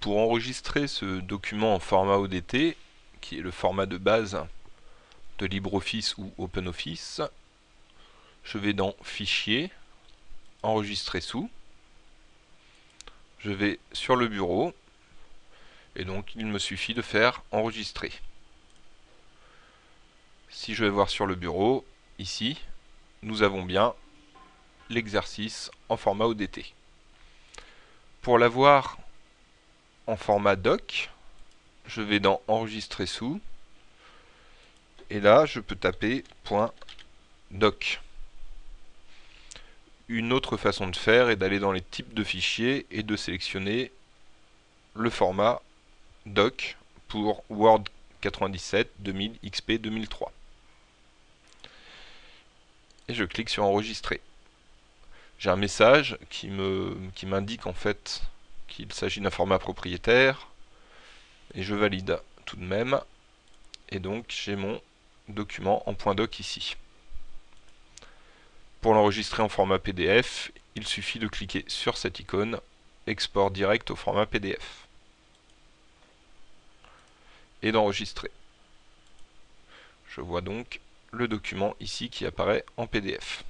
pour enregistrer ce document en format ODT, qui est le format de base de LibreOffice ou OpenOffice, je vais dans Fichier, Enregistrer sous, je vais sur le bureau, et donc il me suffit de faire Enregistrer. Si je vais voir sur le bureau, ici, nous avons bien l'exercice en format ODT. Pour l'avoir en format doc, je vais dans enregistrer sous, et là je peux taper .doc. Une autre façon de faire est d'aller dans les types de fichiers et de sélectionner le format doc pour Word 97 2000 XP 2003 et je clique sur enregistrer. J'ai un message qui me qui m'indique en fait qu'il s'agit d'un format propriétaire et je valide tout de même et donc j'ai mon document en .doc ici. Pour l'enregistrer en format PDF, il suffit de cliquer sur cette icône export direct au format PDF et d'enregistrer. Je vois donc le document ici qui apparaît en PDF.